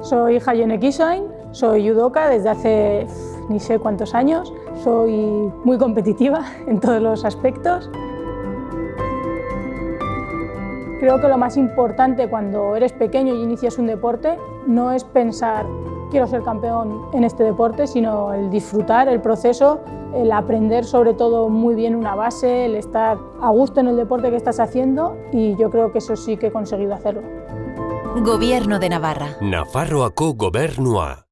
Soy Hayone Kisoin, soy judoka desde hace ni sé cuántos años. Soy muy competitiva en todos los aspectos. Creo que lo más importante cuando eres pequeño y inicias un deporte no es pensar quiero ser campeón en este deporte, sino el disfrutar el proceso, el aprender sobre todo muy bien una base, el estar a gusto en el deporte que estás haciendo y yo creo que eso sí que he conseguido hacerlo. Gobierno de Navarra. Nafarroako gobernua.